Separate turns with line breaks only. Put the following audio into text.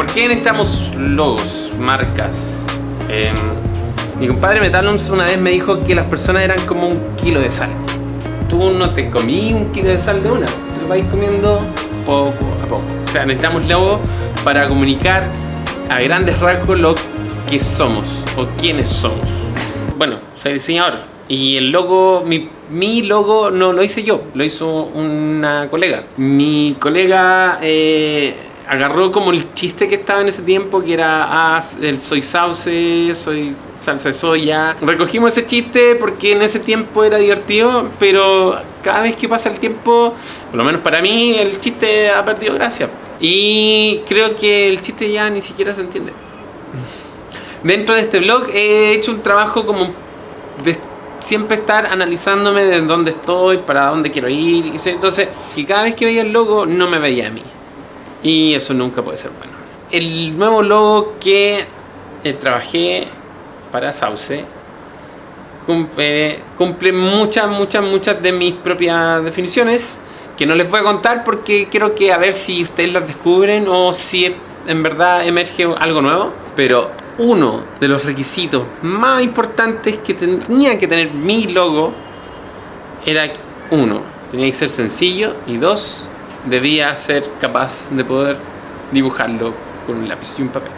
¿Por qué necesitamos logos, marcas? Em, mi compadre Metalons una vez me dijo que las personas eran como un kilo de sal. Tú no te comí un kilo de sal de una, tú vas comiendo poco a poco. O sea, necesitamos logos para comunicar a grandes rasgos lo que somos o quiénes somos. Bueno, soy diseñador y el logo, mi, mi logo no lo hice yo, lo hizo una colega. Mi colega eh, agarró como el chiste que estaba en ese tiempo, que era, ah, soy sauce, soy salsa de soya. Recogimos ese chiste porque en ese tiempo era divertido, pero cada vez que pasa el tiempo, por lo menos para mí, el chiste ha perdido gracia. Y creo que el chiste ya ni siquiera se entiende. Dentro de este blog he hecho un trabajo como de siempre estar analizándome de dónde estoy, para dónde quiero ir. Entonces, que cada vez que veía el logo no me veía a mí. Y eso nunca puede ser bueno. El nuevo logo que eh, trabajé para Sauce cumple, cumple muchas, muchas, muchas de mis propias definiciones que no les voy a contar porque quiero que a ver si ustedes las descubren o si en verdad emerge algo nuevo. Pero uno de los requisitos más importantes que tenía que tener mi logo era uno, tenía que ser sencillo y dos, debía ser capaz de poder dibujarlo con un lápiz y un papel.